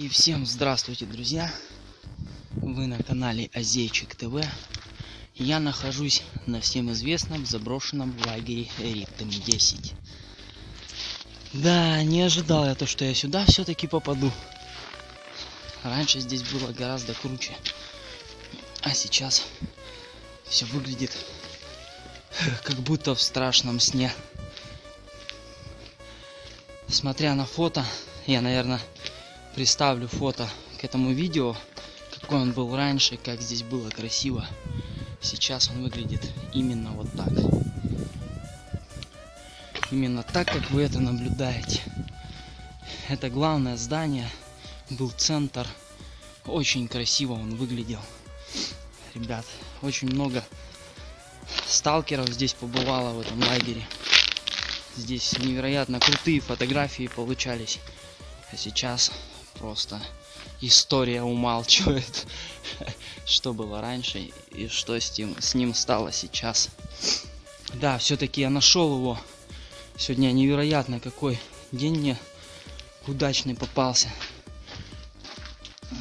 И всем здравствуйте, друзья! Вы на канале Азейчик ТВ. Я нахожусь на всем известном заброшенном лагере Ритм 10. Да, не ожидал я то, что я сюда все-таки попаду. Раньше здесь было гораздо круче. А сейчас все выглядит как будто в страшном сне. Смотря на фото, я, наверное, приставлю фото к этому видео, какой он был раньше, как здесь было красиво. Сейчас он выглядит именно вот так. Именно так, как вы это наблюдаете. Это главное здание, был центр. Очень красиво он выглядел. Ребят, очень много сталкеров здесь побывало в этом лагере. Здесь невероятно крутые фотографии получались. А сейчас просто история умалчивает, что было раньше и что с ним, с ним стало сейчас. Да, все-таки я нашел его. Сегодня невероятно какой день мне удачный попался.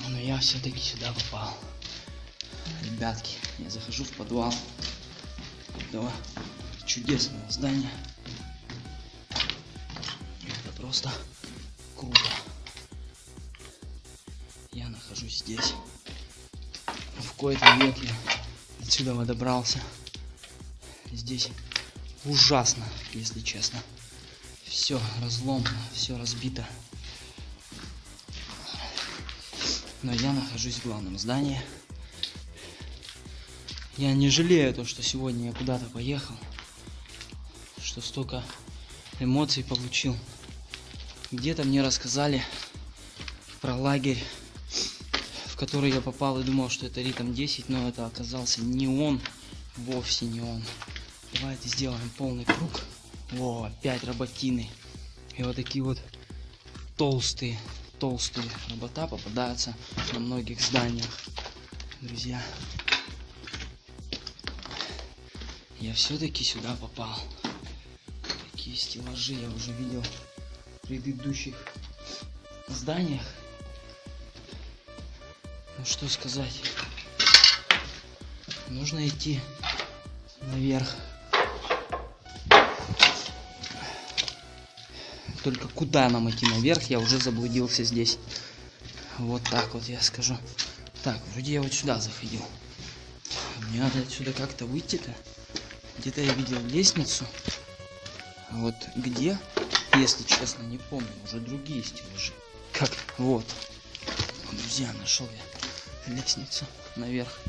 Но я все-таки сюда попал. Ребятки, я захожу в подвал этого чудесного здания. Это просто круто нахожусь здесь. В кои-то веке отсюда добрался. Здесь ужасно, если честно. Все разломано, все разбито. Но я нахожусь в главном здании. Я не жалею то, что сегодня я куда-то поехал. Что столько эмоций получил. Где-то мне рассказали про лагерь который я попал и думал, что это ритм 10, но это оказался не он, вовсе не он. Давайте сделаем полный круг. О, опять работины. И вот такие вот толстые, толстые робота попадаются на многих зданиях. Друзья, я все-таки сюда попал. Такие стеллажи я уже видел в предыдущих зданиях. Ну что сказать. Нужно идти наверх. Только куда нам идти наверх, я уже заблудился здесь. Вот так вот я скажу. Так, вроде я вот сюда заходил. Мне надо отсюда как-то выйти-то. Где-то я видел лестницу. А вот где, если честно, не помню. Уже другие стеллажи. Как? Вот. Друзья, нашел я лестницу наверх.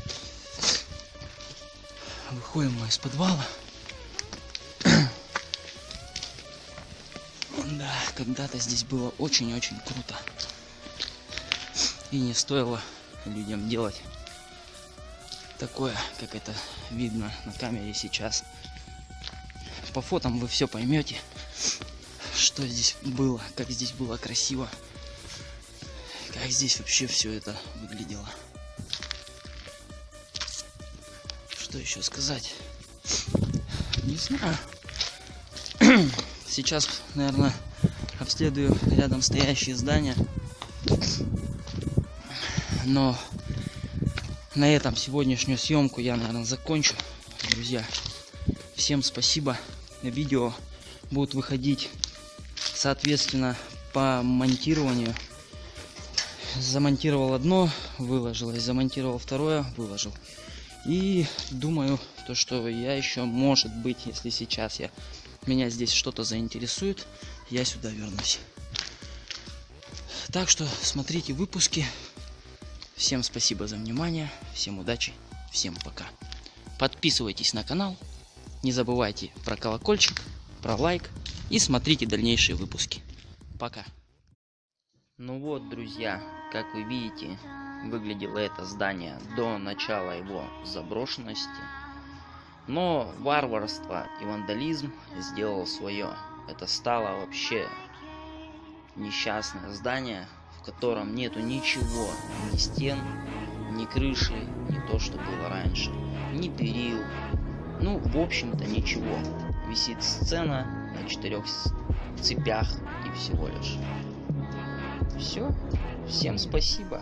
Выходим мы из подвала. Да, когда-то здесь было очень-очень круто. И не стоило людям делать такое, как это видно на камере сейчас. По фотам вы все поймете, что здесь было, как здесь было красиво, как здесь вообще все это выглядело. Что еще сказать? Не знаю. Сейчас, наверное, обследую рядом стоящие здания. Но на этом сегодняшнюю съемку я, наверное, закончу. Друзья, всем спасибо. Видео будут выходить, соответственно, по монтированию. Замонтировал одно, выложил. Замонтировал второе, выложил. И думаю, то, что я еще, может быть, если сейчас я, меня здесь что-то заинтересует, я сюда вернусь. Так что смотрите выпуски. Всем спасибо за внимание, всем удачи, всем пока. Подписывайтесь на канал, не забывайте про колокольчик, про лайк и смотрите дальнейшие выпуски. Пока. Ну вот, друзья, как вы видите, выглядело это здание до начала его заброшенности. Но варварство и вандализм сделал свое. Это стало вообще несчастное здание, в котором нету ничего, ни стен, ни крыши, не то, что было раньше, ни перил. Ну, в общем-то, ничего. Висит сцена на четырех цепях и всего лишь. Все. Всем спасибо.